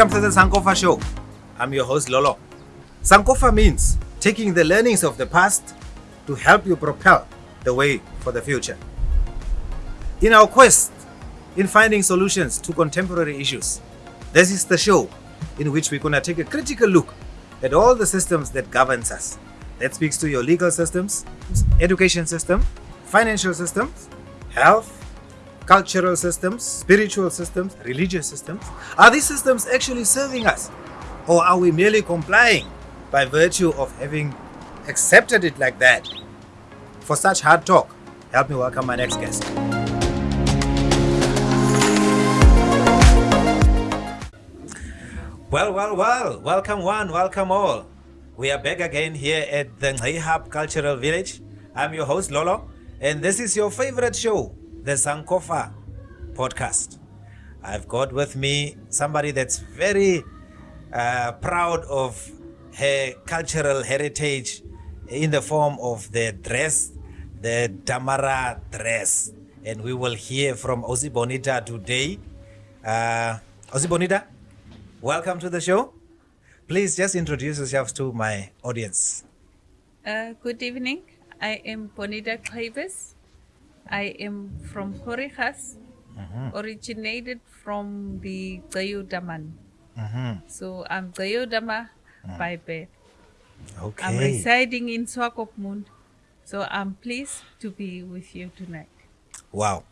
Welcome to the Sankofa Show. I'm your host Lolo. Sankofa means taking the learnings of the past to help you propel the way for the future. In our quest in finding solutions to contemporary issues, this is the show in which we're going to take a critical look at all the systems that governs us. That speaks to your legal systems, education system, financial systems, health, cultural systems, spiritual systems, religious systems? Are these systems actually serving us? Or are we merely complying by virtue of having accepted it like that? For such hard talk, help me welcome my next guest. Well, well, well, welcome one, welcome all. We are back again here at the Hub Cultural Village. I'm your host Lolo, and this is your favorite show, the Sankofa podcast. I've got with me somebody that's very uh, proud of her cultural heritage in the form of the dress, the Damara dress. And we will hear from Osi Bonita today. Uh, Osi Bonita, welcome to the show. Please just introduce yourselves to my audience. Uh, good evening. I am Bonita Clavis. I am from Khorixas, Mhm. originated from the Gayudaman. Mhm. So I'm Gayudama by birth. Okay. I'm residing in Swakopmund. So I'm pleased to be with you tonight. Wow.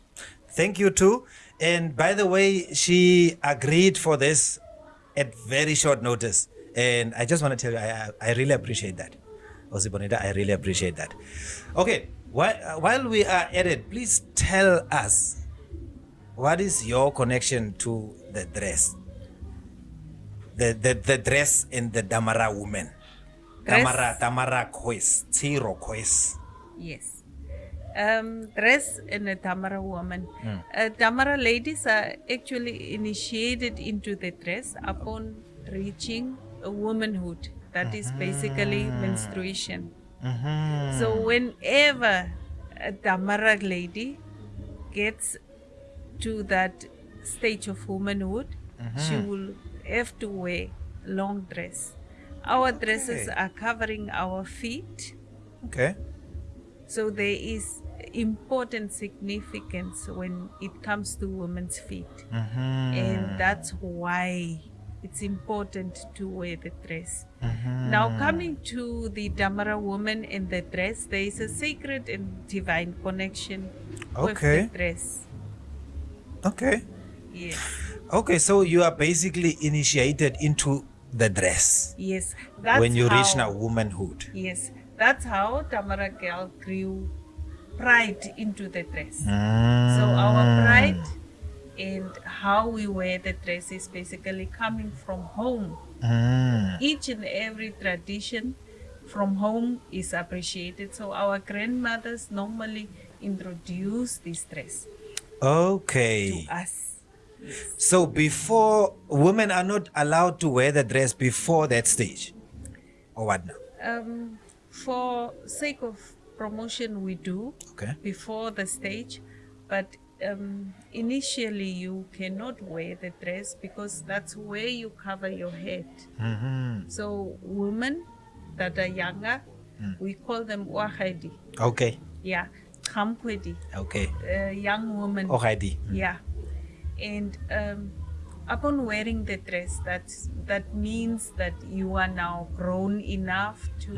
Thank you too. And by the way, she agreed for this at very short notice. And I just want to tell you, I, I I really appreciate that. Osi Bonita, I really appreciate that. Okay, while, while we are at it, please tell us what is your connection to the dress? The, the, the dress in the Damara woman. Dress? Damara, Damara Kois, Tiro Kois. Yes. Um, dress in a Damara woman. Mm. Uh, Damara ladies are actually initiated into the dress upon reaching a womanhood. That is basically menstruation. Mhm. So whenever a Damara lady gets to that stage of womanhood, she will have to wear long dress. Our dresses are covering our feet. Okay. So there is important significance when it comes to women's feet. Mhm. And that's why it's important to wear the dress. Mhm. Now, coming to the Damara woman and the dress, there is a sacred and divine connection with Okay. the dress. Okay. Yes, Okay, so you are basically initiated into the dress yes. That's when you reach now womanhood. Yes, that's how Damara girl grew pride into the dress. Mm. So our pride and how we wear the dress is basically coming from home. Mm. Each and every tradition from home is appreciated. So our grandmothers normally introduce this dress Okay. to us. So before women are not allowed to wear the dress before that stage, or what now? Um, for sake of promotion, we do Okay. before the stage, but um, initially you cannot wear the dress because that's where you cover your head. Mm-hmm. So women that are younger, we call them wahadi. Okay. Yeah, kamkwedi, Okay. uh, young woman. Alrighty. Yeah, and um, upon wearing the dress, that's that means that you are now grown enough to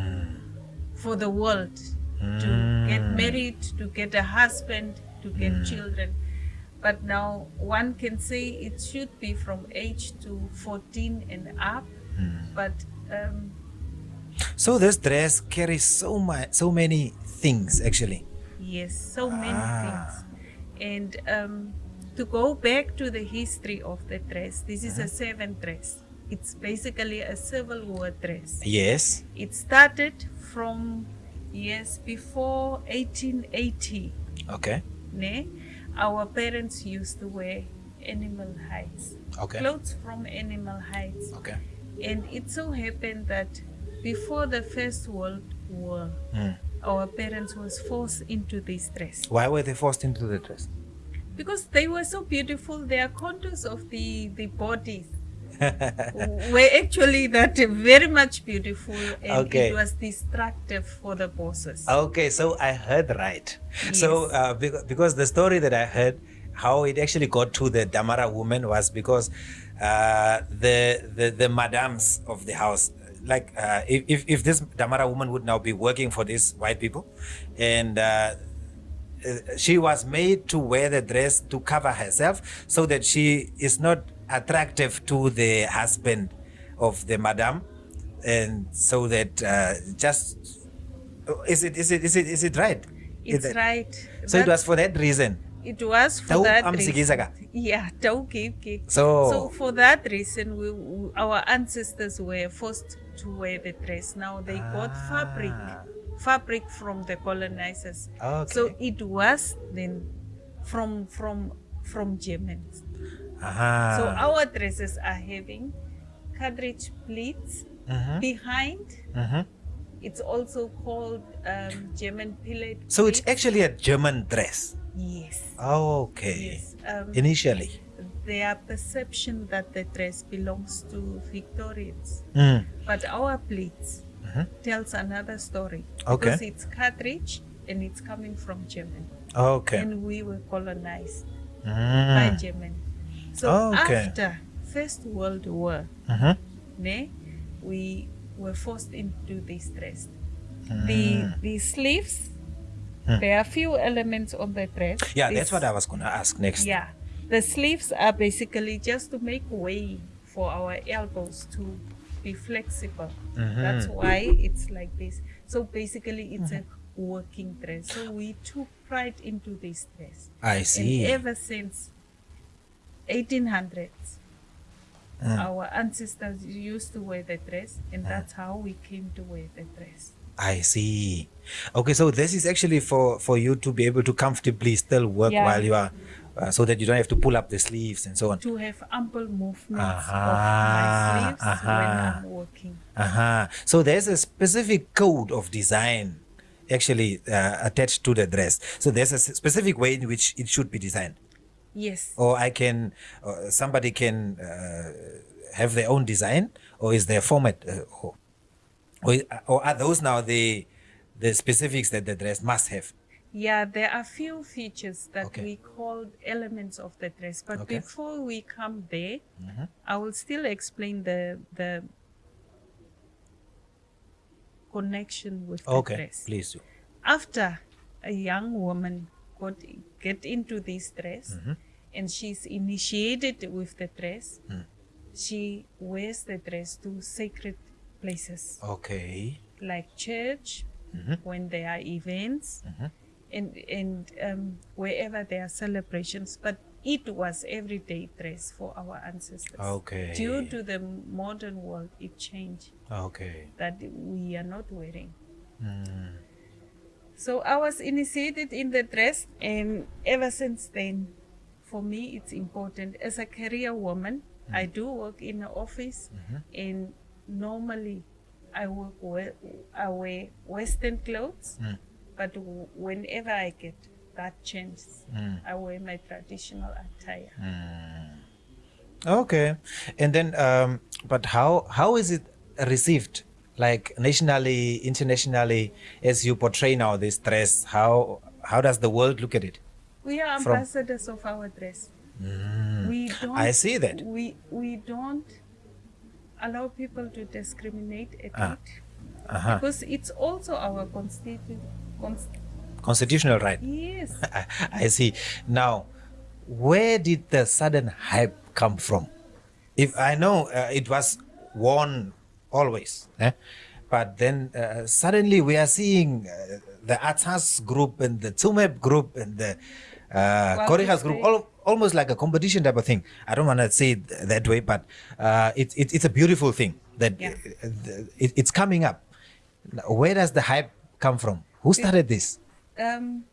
for the world to get married, to get a husband, to get children. But now one can say it should be from age to 14 and up. But um, So this dress carries so much, so many things actually. Yes, so many Ah. things. And um, to go back to the history of the dress, this is a seventh dress. It's basically a Civil War dress. Yes. It started from years before 1880. Okay. Ne? Our parents used to wear animal hides, Okay. clothes from animal hides. Okay. And it so happened that before the First World War, Mm. our parents was forced into this dress Why were they forced into the dress? because they were so beautiful their contours of the the bodies were actually that very much beautiful and Okay. it was destructive for the bosses. Okay, so I heard right. So uh, because, because the story that I heard, how it actually got to the Damara woman was because uh, the, the the madams of the house, like uh, if, if if this Damara woman would now be working for these white people, and uh, uh, she was made to wear the dress to cover herself so that she is not attractive to the husband of the madam and so that uh, just is it is it is it is it right it's it- right. so it was for that reason It was for Tau that reason. Yeah. So- so for that reason, we, we- our ancestors were forced to wear the dress. Now they got fabric, Ah. fabric from the colonizers. So it was then from from from Germans. Aha. So our dresses are having cartridge pleats behind. It's also called um, German pillet. so it's actually a german dress yes. okay Yes. Um, initially their perception that the dress belongs to Victorians. Mm. But our pleats tells another story. Okay. Because it's cartridge and it's coming from Germany. okay And we were colonized by Mm. So Okay. after First World War, Mhm. ne, we were forced into this dress. Mm. The the sleeves, Hmm. there are few elements on the dress. yeah This- that's what i was gonna ask next Yeah, the sleeves are basically just to make way for our elbows to be flexible. That's Mhm. why it's like this. So basically, it's a working dress. So we took pride into this dress, i see and ever since 1800s, Mm. our ancestors used to wear the dress, and that's how we came to wear the dress. I see. Okay, so this is actually for for you to be able to comfortably still work Yeah. while you are, uh, so that you don't have to pull up the sleeves and so on. To have ample movements Aha, of my sleeves when. I'm working. Uh-huh. So there's a specific code of design actually uh, attached to the dress. So there's a specific way in which it should be designed, Yes. or I can, uh, somebody can uh, have their own design, or is there a format, uh, or, or are those now the the specifics that the dress must have? Yeah, there are few features that Okay. we call elements of the dress. But Okay. before we come there, Mhm. I will still explain the the connection with the Okay, dress. please do. After a young woman got get into this dress Mhm. and she's initiated with the dress, Mm. she wears the dress to sacred places Okay. like church Mhm. when there are events Mhm. and and um, wherever there are celebrations but it was everyday dress for our ancestors Okay. due to the modern world it changed Okay. that we are not wearing Mm. So i was initiated in the dress and ever since then for me it's important as a career woman i do work in an office Mhm. and normally i work i wear western clothes Mm. but w- whenever i get that chance Mm. i wear my traditional attire Okay, and then, um, but how how is it received, like nationally, internationally, as you portray now this dress? How how does the world look at it? we are From- ambassadors of our dress Mm. we don't I see that. we we don't allow people to discriminate at Ah. it Uh-huh. because it's also our constitu- const- Constitutional right. yes I, I see. Now, where did the sudden hype come from? If I know uh, it was worn always, eh? but then uh, suddenly we are seeing uh, the Atas group and the Tsumeb group and the uh, Khorixas group, all, almost like a competition type of thing. I don't want to say it that way, but uh, it, it, it's a beautiful thing that Yeah. uh, it, it's coming up. Where does the hype come from? Who started this? um,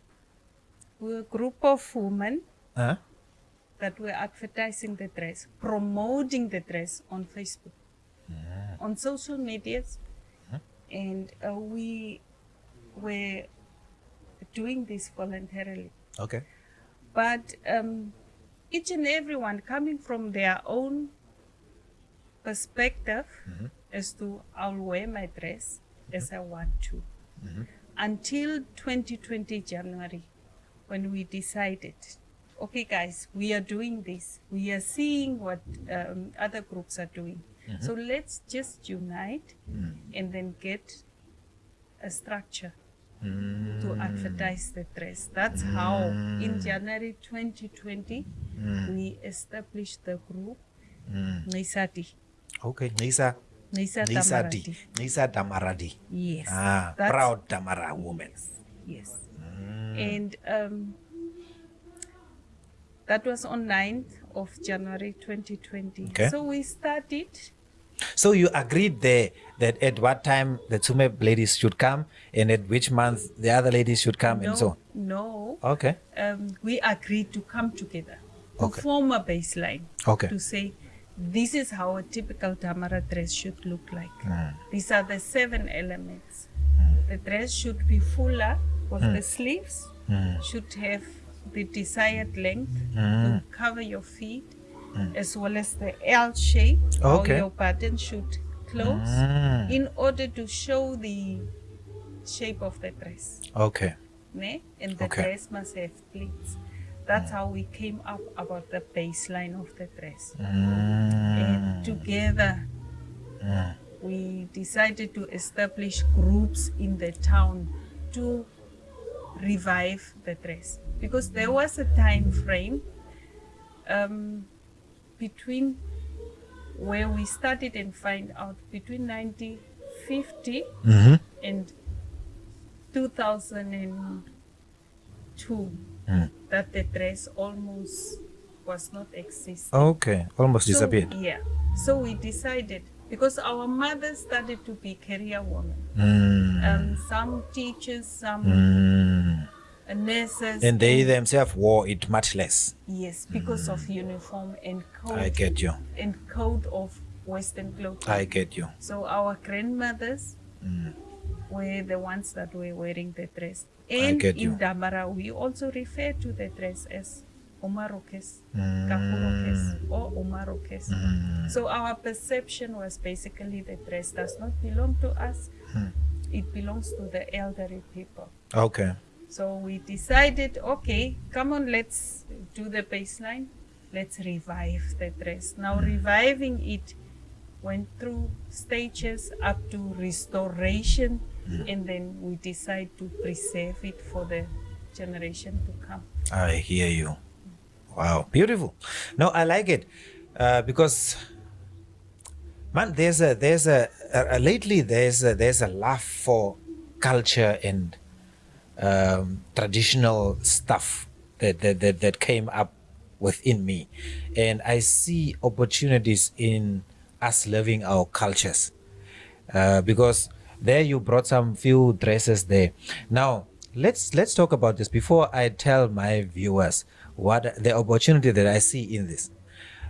we're a group of women Huh? that were advertising the dress, promoting the dress on Facebook, on social medias, and uh, we were doing this voluntarily. Okay. But um, each and everyone coming from their own perspective is to I'll wear my dress as I want to. Until 2020 January, when we decided, okay, guys, we are doing this. We are seeing what um, other groups are doing. Mm-hmm. So let's just unite mm. and then get a structure mm. to advertise the dress. That's how mm. in January 2020 we established the group Nisati. Okay, Nisa. Nisa Nisa D. Nisa Damaradi. Yes. Ah, that's- proud Damara woman. Yes. And um, that was on 9th of January 2020. Okay. So we started. So you agreed there that at what time the Tsume ladies should come and at which month the other ladies should come no, and so on. no. Okay. Um, we agreed to come together to Okay. form a baseline. Okay. To say this is how a typical Damara dress should look like. Hmm. These are the seven elements. The dress should be fuller with Hmm. the sleeves, should have the desired length to cover your feet, as well as the L shape, how your button should close, Mm. in order to show the shape of the dress. Okay. Ne? And the Okay. dress must have pleats. That's how we came up about the baseline of the dress. Mm. And together, we decided to establish groups in the town to revive the dress because there was a time frame um, between where we started and find out between 1950 Mm-hmm. and 2002 Mm. that the dress almost was not existing. Okay. Almost So, disappeared. yeah. So we decided because our mothers started to be career women. Mm. Um, some teachers, some Mm. Nurses. And they themselves wore it much less. yes, because of uniform and code I get you. and code of Western clothing. I get you. So our grandmothers Mm. were the ones that were wearing the dress. And get in you. Damara, we also refer to the dress as Omarokes, Mm. Or Omarokes. Mm. So our perception was basically the dress does not belong to us. Hmm. It belongs to the elderly people. Okay. So we decided, okay, come on, let's do the baseline. Let's revive the dress. Now reviving it went through stages up to restoration and then we decide to preserve it for the generation to come. I hear you. Wow, beautiful. No, I like it uh, because, man, there's a there's a, uh lately there's a, there's a love for culture and um, traditional stuff that, that that that came up within me, and I see opportunities in us loving our cultures uh, because there you brought some few dresses there. Now let's let's talk about this before I tell my viewers what the opportunity that I see in this.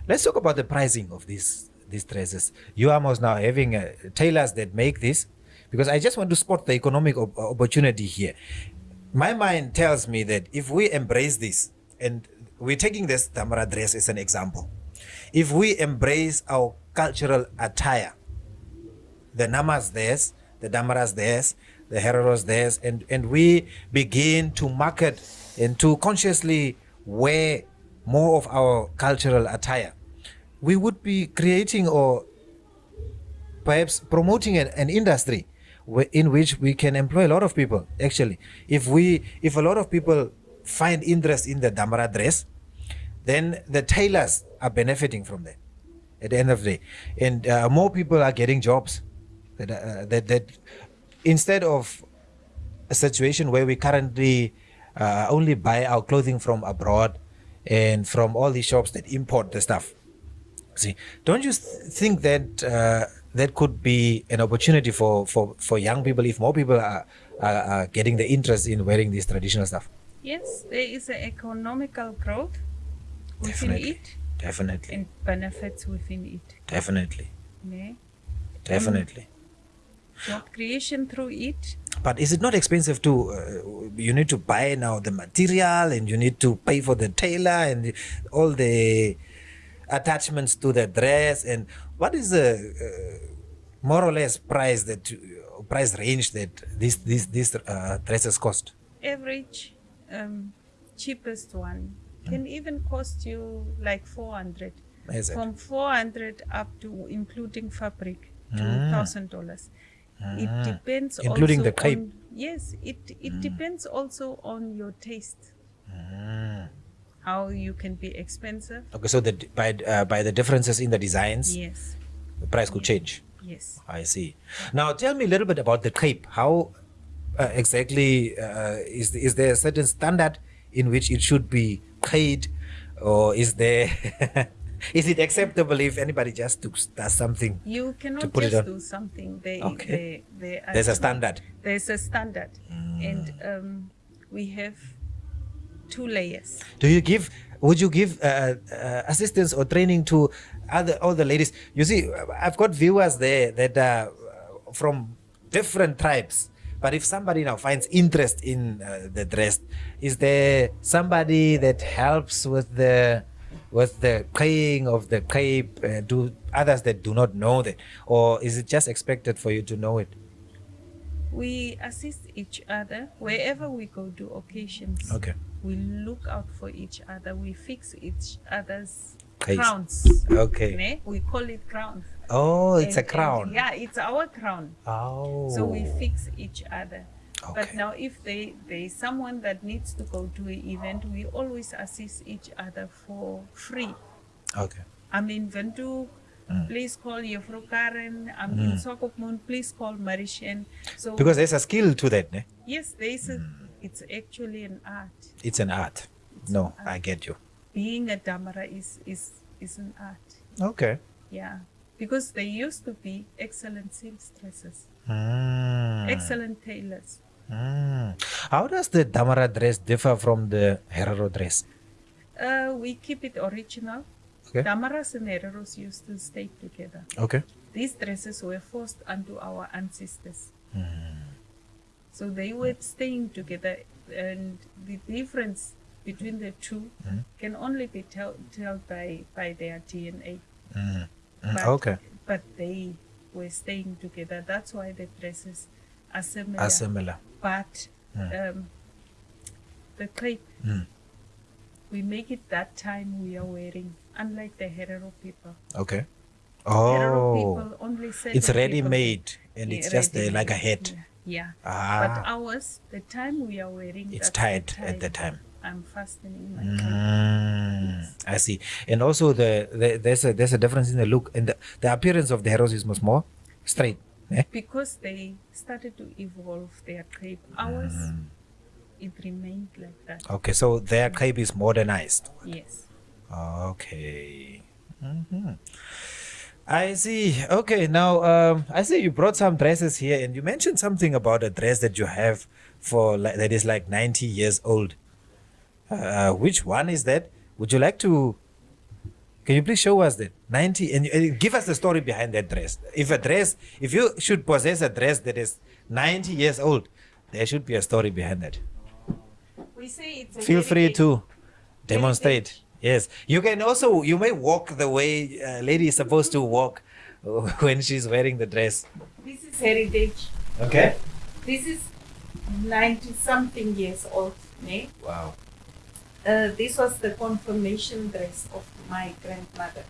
Let's talk about the pricing of these these dresses. You are most now having uh, tailors that make this because I just want to spot the economic op- opportunity here. My mind tells me that if we embrace this, and we're taking this Damara dress as an example, if we embrace our cultural attire, the Namas theirs, the Damaras theirs, the Hereros theirs, and, and we begin to market and to consciously wear more of our cultural attire, we would be creating or perhaps promoting an, an industry in which we can employ a lot of people. Actually if we if a lot of people find interest in the damara dress then the tailors are benefiting from that at the end of the day. And uh, more people are getting jobs that, uh, that that instead of a situation where we currently uh, only buy our clothing from abroad and from all these shops that import the stuff. See, don't you th- think that uh, that could be an opportunity for, for, for young people if more people are, are, are getting the interest in wearing this traditional stuff? Yes, there is an economical growth within Definitely. it Definitely, and benefits within it. definitely, Ne? definitely. Job creation through it. But is it not expensive to? Uh, you need to buy now the material, and you need to pay for the tailor and all the attachments to the dress, and what is the uh, more or less price that you- price range that these these these uh, dresses cost? Average, um, cheapest one can even cost you like 400. Is it? From 400 up to including fabric to thousand dollars. It depends Mm. Including the crepe. on- yes, it it depends also on your taste. Mm. How you can be expensive. Okay, so the by uh, by the differences in the designs, Yes. the price could change. Yes. I see. Now, tell me a little bit about the crepe. How uh, exactly uh, is is there a certain standard in which it should be paid, or is there is it acceptable if anybody just do- does something? You cannot put it just on. do something. They, Okay. they, they There's a standard. There's a standard, and um, we have two layers. Do you give? Would you give uh, uh, assistance or training to other all the ladies? You see, I've got viewers there that are uh, from different tribes. But if somebody now finds interest in uh, the dress, is there somebody that helps with the with the paying of the cape? Uh, do others that do not know that, or is it just expected for you to know it? We assist each other wherever we go to occasions. Okay. We look out for each other. We fix each other's crowns. Okay. ne? We call it crown. Oh, it's a And- and crown. yeah, it's our crown. Oh. So we fix each other. okay. But now, if they there is someone that needs to go to an event, we always assist each other for free. Okay. I'm in Ventu. Mm. Please call Yefro Karen. I'm in mm. Swakopmund. Please call Marishan. So Because there's a skill to that, ne? yes, there is a, mm. It's actually an art. It's an art. No, I get you. Being a damara is is is an art. Okay. Yeah, because they used to be excellent seamstresses, Mm. excellent tailors. Mm. How does the Damara dress differ from the Herero dress? Uh, we keep it original. Okay. Damaras and hereros used to stay together. Okay. These dresses were forced onto our ancestors. Hmm. So they were staying together, and the difference between the two Hmm. can only be tell, told by, by their DNA. Mm. Mm, But, Okay. But they were staying together. That's why the dresses are similar. Are similar. but um, the crepe, Mm. we make it that time we are wearing, unlike the Herero people. Okay. Herero Oh. people only sell It's ready people- made and Yeah, it's just uh, like a hat. Yeah. Yeah. But Ah. ours, the time we are wearing, It's tight at the time. I'm fastening my. Mm, I see. And also the, the there's a there's a difference in the look and the, the appearance of the Hereros is much more straight. Eh? Because they started to evolve their crepe. Ours, Mm. it remained like that. Okay, so their cape is modernized. Yes. Okay. hmm I see. Okay, now um, I see you brought some dresses here, and you mentioned something about a dress that you have for like, that is like ninety years old. Uh, which one is that? Would you like to? Can you please show us that ninety and, and give us the story behind that dress? If a dress, if you should possess a dress that is ninety years old, there should be a story behind that. We say it's a Feel free to demonstrate. Yes, you can also you may walk the way a lady is supposed to walk when she's wearing the dress. This is heritage. Okay. This is 90 something years old. Ne? Wow. Uh, this was the confirmation dress of my grandmother.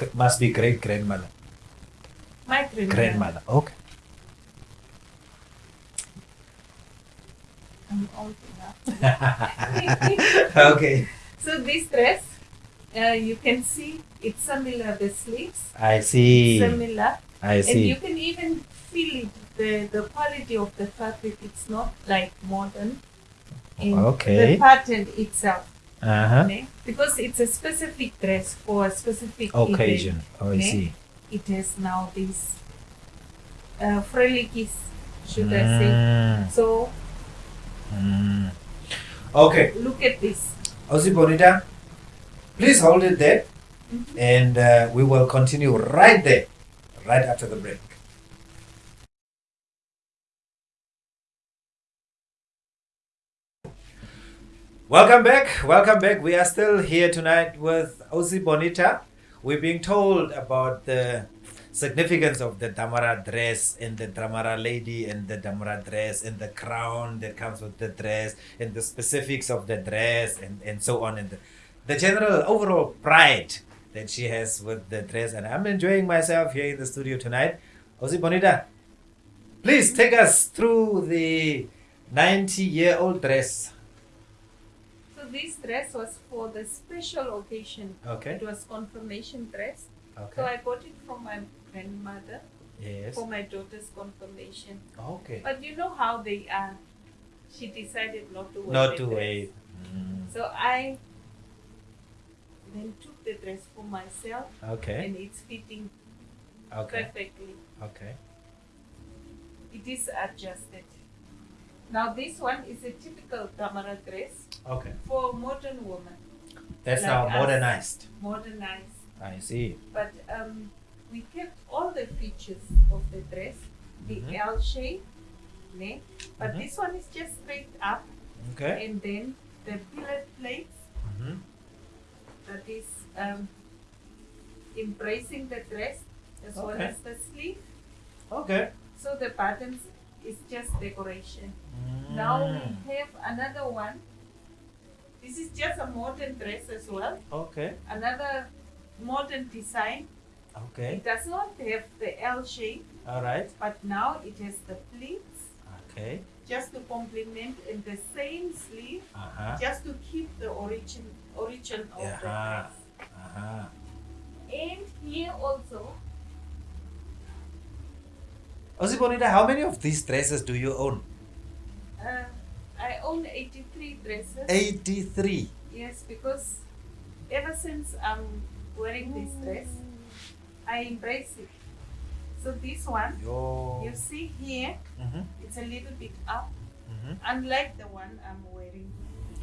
C- must be great grandmother. My grandmother. Grandmother. Okay. I'm old enough. okay. So this dress, uh, you can see it's similar. The sleeves I see. similar, I see. and you can even feel it. The the quality of the fabric. It's not like modern. In Okay. The pattern itself. Uh huh. ne? Because it's a specific dress for a specific Occasion. event, Oh, I ne? see. It has now these uh, frelikis, should I say. Mm, So mm. Okay. look at this. Osi Bonita, please hold it there, and uh, we will continue right there, right after the break. Welcome back. Welcome back. We are still here tonight with Osi Bonita, we're being told about the significance of the Damara dress and the Damara lady and the Damara dress and the crown that comes with the dress and the specifics of the dress and, and so on and the, the general overall pride that she has with the dress. And I'm enjoying myself here in the studio tonight. Osi Bonita, please take us through the 90 year old dress. So this dress was for the special occasion. Okay. It was confirmation dress. Okay. So I bought it from my grandmother Yes. for my daughter's confirmation. Okay. But you know how they are. She decided not to wear Not to wait. Mm, So I then took the dress for myself Okay. and it's fitting Okay. perfectly. Okay. It is adjusted. Now this one is a typical Damara dress Okay. for modern woman, That's Like now us. modernized. modernized. I see. But um, we kept all the features of the dress, the Mhm. L shape, but Mhm. this one is just straight up, Okay. and then the billet plates hmm that is um, embracing the dress as well as the sleeve. Okay. So the buttons is just decoration. Now Mm. we have another one. This is just a modern dress as well. Okay. Another modern design. Okay. It does not have the L shape, All right. but now it has the pleats Okay. just to complement in the same sleeve, Uh huh. just to keep the origin origin of the dress. Uh huh. And here also, Osi Bonita, how many of these dresses do you own? uh, I own 83 dresses. 83. Yes, because ever since I'm wearing this dress, I embrace it. So this one, Yo. you see here, Mm-hmm. it's a little bit up, Mm-hmm. unlike the one I'm wearing.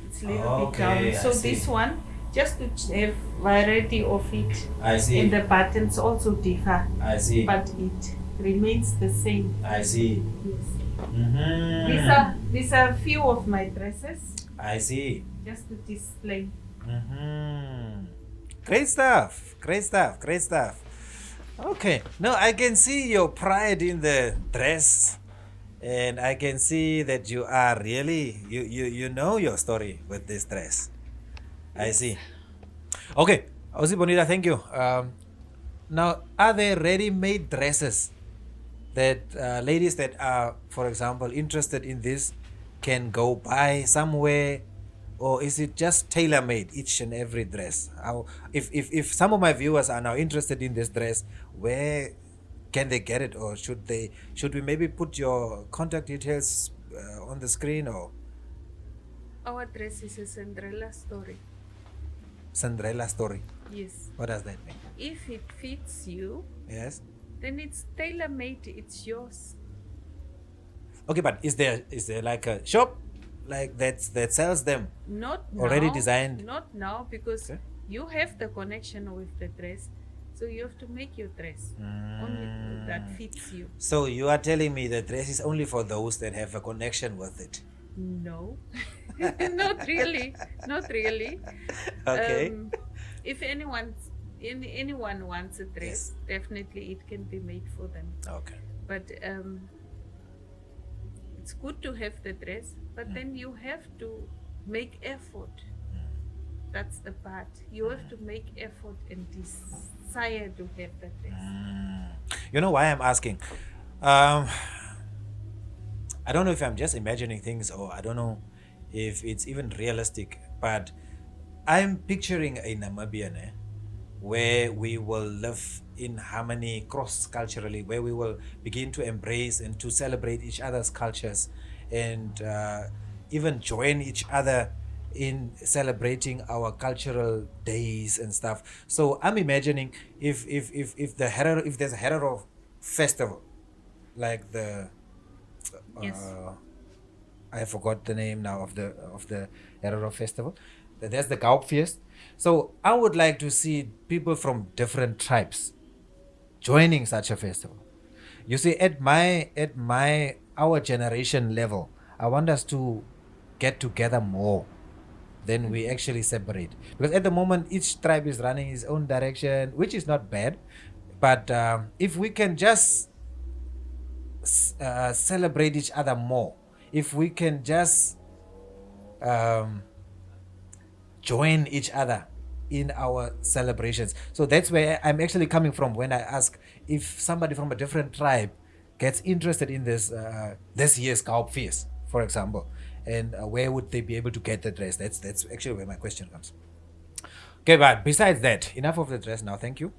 It's a little Okay, bit down. So this one, just to have variety of it, I see. and the buttons also differ, I see. but it remains the same. I see. Yes. Mm-hmm. These are these are a few of my dresses, I see. just to display. Mm-hmm. Great stuff. Great stuff. Great stuff. Okay. No, I can see your pride in the dress. And I can see that you are really you you, you know your story with this dress. I see. Okay. Osi Bonita, thank you. Um, now, are there ready-made dresses that uh, ladies that are, for example, interested in this can go buy somewhere, or is it just tailor-made each and every dress? How, if, if if some of my viewers are now interested in this dress, where can they get it, or should they should we maybe put your contact details uh, on the screen, or Our dress is a Cinderella story. Cinderella story? Yes. What does that mean? If it fits you, Yes. then it's tailor made, it's yours. Okay, but is there is there like a shop like that that sells them? Not Already now, designed? Not now because Okay. you have the connection with the dress. So you have to make your dress only that Mm. fits you. So you are telling me the dress is only for those that have a connection with it. No, not really, not really. Okay. Um, if anyone, any, anyone wants a dress, definitely it can be made for them. okay. But um, it's good to have the dress, but then you have to make effort. That's the part. You have to make effort and desire to have that dress. Mm. You know why I'm asking? Um, I don't know if I'm just imagining things or I don't know if it's even realistic, but I'm picturing a Namibian eh, where we will live in harmony cross culturally, where we will begin to embrace and to celebrate each other's cultures and uh, even join each other in celebrating our cultural days and stuff. So I'm imagining if if if if the Herero, if there's a Herero festival, like the Yes. uh, I forgot the name now of the of the Herero festival. There's the Gaupfeest. So I would like to see people from different tribes joining such a festival. You see, at my at my our generation level, I want us to get together more than we actually separate. Because at the moment, each tribe is running its own direction, which is not bad. But um, if we can just uh, celebrate each other more, if we can just um, join each other in our celebrations. So that's where I'm actually coming from when I ask if somebody from a different tribe gets interested in this uh, this year's Kaup Feast, for example, and uh, where would they be able to get the dress? That's that's actually where my question comes. Okay, but besides that, enough of the dress now. Thank you.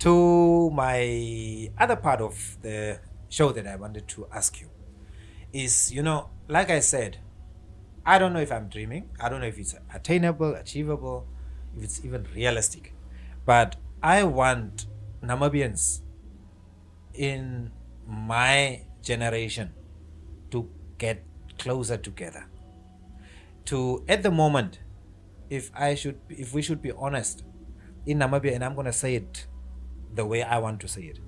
To my other part of the show that I wanted to ask you is, you know, like I said, I don't know if I'm dreaming. I don't know if it's attainable, achievable, if it's even realistic. But I want Namibians in my generation to get closer together. To at the moment, if I should if we should be honest, in Namibia, and I'm gonna say it the way I want to say it.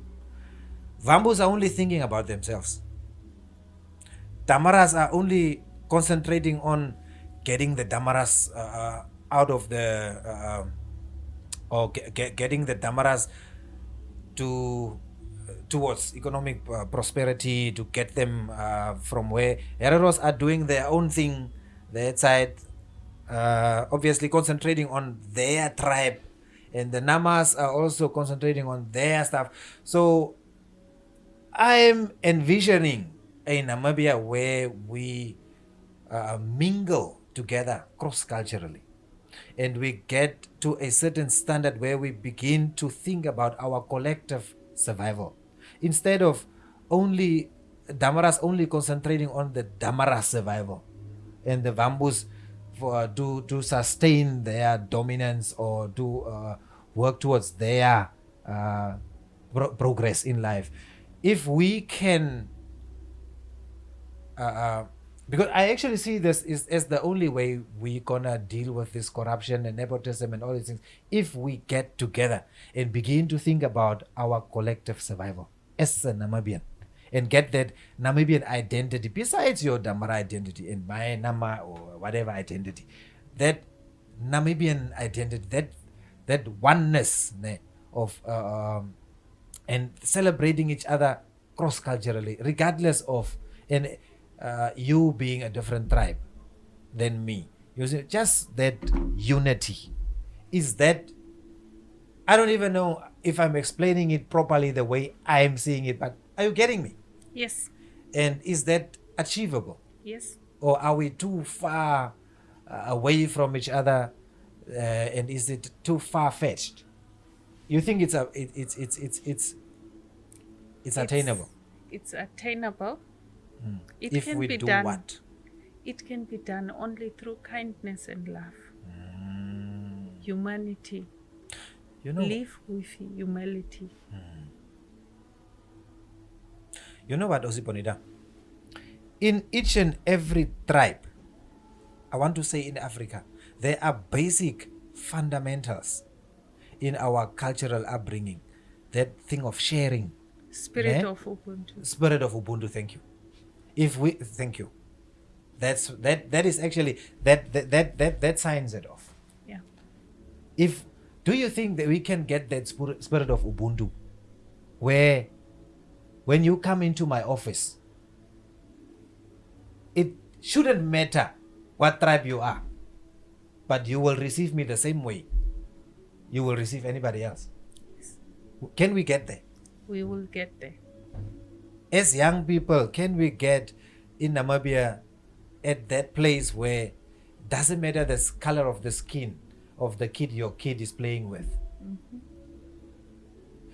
Vambos are only thinking about themselves. Damaras are only concentrating on getting the Damaras uh, uh, out of the uh, or ge- ge- getting the Damaras to towards economic uh, prosperity to get them uh, from where Hereros are doing their own thing their side uh, obviously concentrating on their tribe. And the Namas are also concentrating on their stuff. So I'm envisioning a Namibia where we uh, mingle together cross culturally and we get to a certain standard where we begin to think about our collective survival instead of only Damaras only concentrating on the Damara survival and the Vambos for to to sustain their dominance or to uh, work towards their uh, pro- progress in life. If we can uh, uh, because I actually see this is as the only way we gonna deal with this corruption and nepotism and all these things if we get together and begin to think about our collective survival as a Namibian and get that Namibian identity besides your Damara identity and my Nama or whatever identity that Namibian identity that that oneness ne, of uh, um, and celebrating each other cross culturally, regardless of and uh, you being a different tribe than me. You see, just that unity is that. I don't even know if I'm explaining it properly the way I'm seeing it, but are you getting me? Yes. And is that achievable? Yes. or are we too far uh, away from each other uh, and is it too far fetched you think it's a it, it's it's it's it's it's attainable It's attainable. It if can we be do done. what It can be done only through kindness and love. Mm. Humanity. You know Live with humility. Hmm. you know what Osi Bonita in each and every tribe I want to say in Africa there are basic fundamentals in our cultural upbringing that thing of sharing Spirit Yeah. of Ubuntu. spirit of ubuntu thank you if we thank you that's that that is actually that that that that, that signs it off Yeah. if do you think that we can get that spirit, spirit of ubuntu? Where when you come into my office it shouldn't matter what tribe you are but you will receive me the same way you will receive anybody else. Can we get there? We will get there. as young people, can we get in Namibia at that place where doesn't matter the color of the skin of the kid your kid is playing with?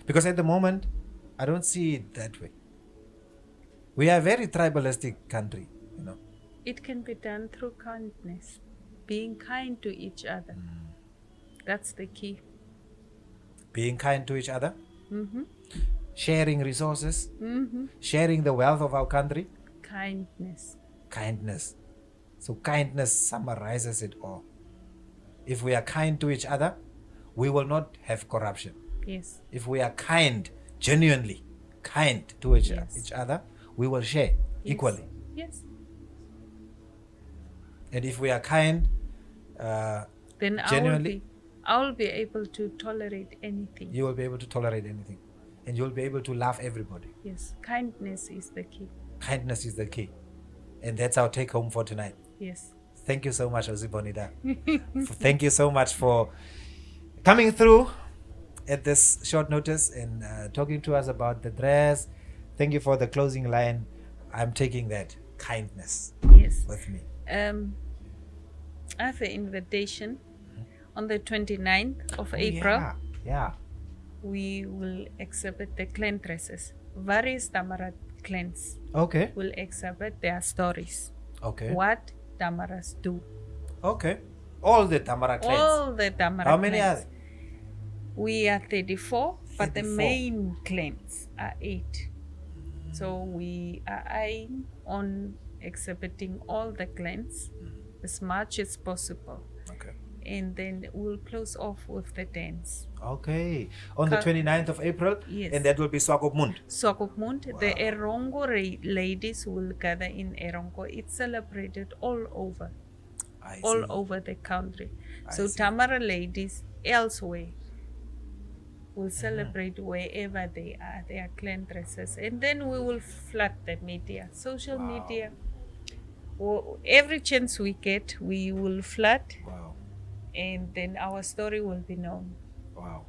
Because at the moment, I don't see it that way. We are a very tribalistic country, you know. It can be done through kindness, being kind to each other. That's the key. Being kind to each other, hmm sharing resources, hmm sharing the wealth of our country, Kindness. kindness. So kindness summarizes it all. If we are kind to each other, we will not have corruption. Yes. If we are kind, genuinely kind to each, Yes. each other, we will share Yes. equally. Yes. And if we are kind uh, then I will Genuinely? be I will be able to tolerate anything. you will be able to tolerate anything and you'll be able to love everybody. Yes, kindness is the key. Kindness is the key. And that's our take home for tonight. Yes. Thank you so much, Osi Bonita. Thank you so much for coming through at this short notice and uh, talking to us about the dress. Thank you for the closing line. I'm taking that kindness Yes. with me. Um, I have an invitation on the 29th of Oh, April. yeah, yeah. We will exhibit the clan dresses. Various Damara clans Okay. will exhibit their stories. Okay. What Damaras do. Okay. All the Damara clans. All the Damara How many are clans. We are 34, but the main clans are eight. So we are eyeing on exhibiting all the clans mm. as much as possible. And then we'll close off with the dance. Okay. On the Ka- 29th of April. Yes. And that will be Swakopmund. Swakopmund, the Erongo ladies will gather in Erongo. It's celebrated all over, I all see. over the country. I so see. Damara ladies elsewhere Mm-hmm. will celebrate wherever they are, their clan dresses. And then we will flood the media, social Wow. media. Wo- Every chance we get, we will flood, Wow. And then our story will be known. Wow.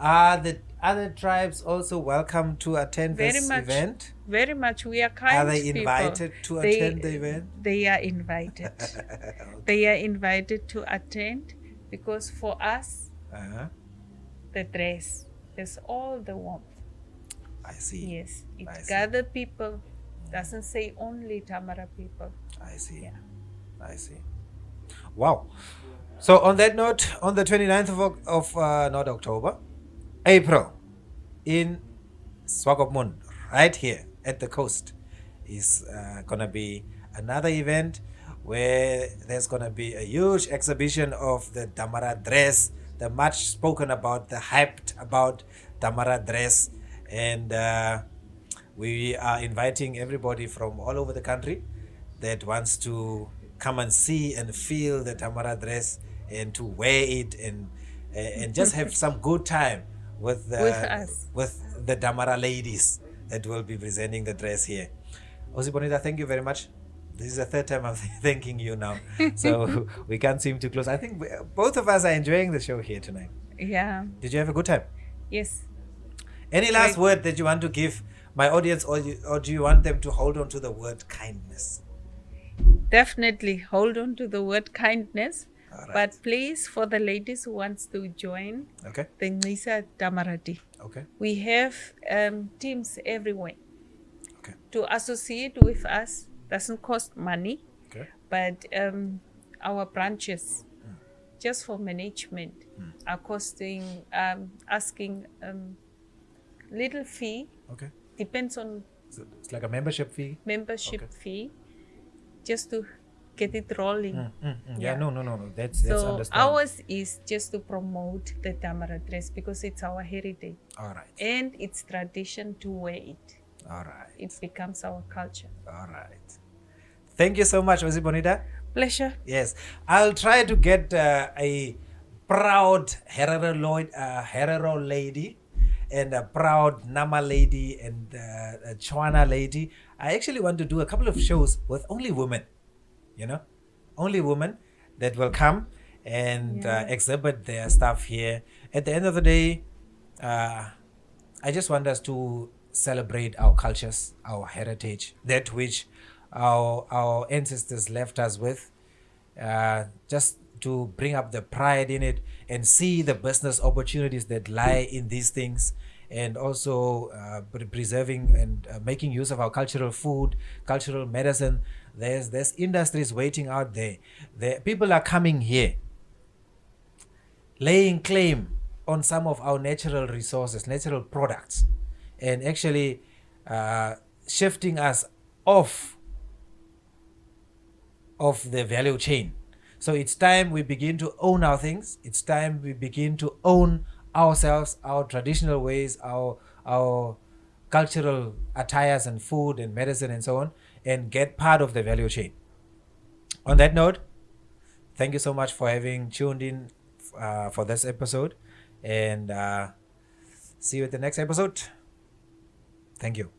Are the other tribes also welcome to attend Very this much. event? Very much, we are kind. Are they people. invited to They- attend the event? They are invited. they are invited to attend because for us, Uh-huh. the dress is all the warmth. I see. Yes, it I see. gather people. Doesn't say only Damara people. I see. Yeah. I see. Wow. So on that note, on the 29th of, of uh, not October, April, in Swakopmund, right here at the coast, is uh, gonna be another event where there's gonna be a huge exhibition of the Damara dress, the much spoken about, the hyped about Damara dress, and uh, we are inviting everybody from all over the country that wants to come and see and feel the Damara dress and to wear it and and just have some good time with uh, With us. with the Damara ladies that will be presenting the dress here. Osi Bonita, thank you very much. This is the third time I'm thanking you now, so we can't seem to close. I think we, both of us are enjoying the show here tonight. Yeah. Did you have a good time? Yes. Any last word that you want to give my audience, or you, or do you want them to hold on to the word kindness? Definitely hold on to the word kindness. Right. But please, for the ladies who wants to join Okay. the Nisa Damarati, Okay. we have um, teams everywhere. Okay. To associate with us doesn't cost money, Okay. but um, our branches, just for management, are costing, um, asking um, little fee, Okay. depends on So it's like a membership fee. membership Okay. fee, just to get it rolling. Mm, mm, mm. Yeah. Yeah. No. No. No. No. That's that's So ours is just to promote the Damara dress because it's our heritage All right. and it's tradition to wear it. All right. It becomes our culture. All right. Thank you so much, Osi Bonita. Pleasure. Yes, I'll try to get uh, a proud Herero, Lloyd, uh, Herero lady and a proud Nama lady and uh, a Tswana lady. I actually want to do a couple of shows with only women, you know, only women that will come and uh, exhibit their stuff here. At the end of the day, uh, I just want us to celebrate our cultures, our heritage, that which our our ancestors left us with, uh, just to bring up the pride in it and see the business opportunities that lie in these things, and also uh, pre- preserving and uh, making use of our cultural food, cultural medicine. There's there's industries waiting out there. The people are coming here laying claim on some of our natural resources, natural products, and actually uh, shifting us off of the value chain. So it's time we begin to own our things. It's time we begin to own ourselves, our traditional ways, our our cultural attires and food and medicine and so on, and get part of the value chain. On that note, thank you so much for having tuned in uh, for this episode and uh, see you at the next episode thank you